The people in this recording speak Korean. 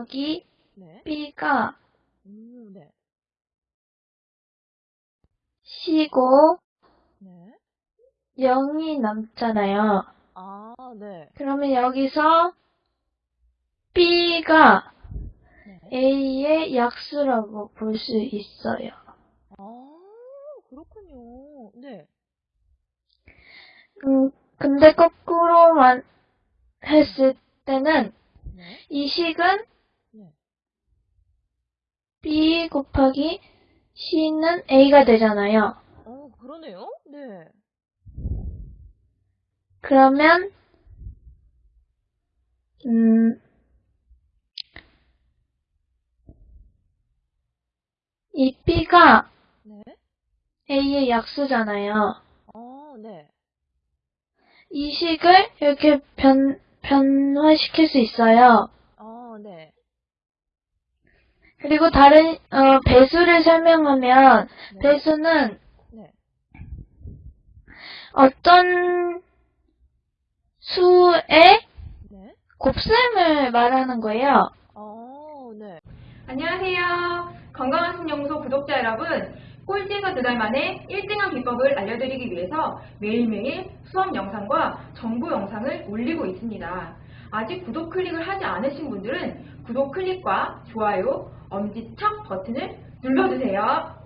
여기 네. B가 음, 네. C고 네. 0이 남잖아요. 아, 네. 그러면 여기서 B가 네. A의 약수라고 볼 수 있어요. 아, 그렇군요. 네. 음, 근데 거꾸로만 했을 때는 네. 이 식은 네. B 곱하기 C는 A가 되잖아요. 어, 그러네요. 네. 그러면 음, 이 B가 네. A의 약수잖아요. 어, 네. 이 식을 이렇게 변, 변화시킬 수 있어요. 그리고 다른 어, 배수를 설명하면 네. 배수는 네. 어떤 수의 네. 곱셈을 말하는 거예요. 어, 네. 안녕하세요. 건강한 신연구소 구독자 여러분. 꼴찌가 두달 만에 1등한 비법을 알려드리기 위해서 매일매일 수업 영상과 정보 영상을 올리고 있습니다. 아직 구독 클릭을 하지 않으신 분들은 구독 클릭과 좋아요, 엄지척 버튼을 눌러주세요.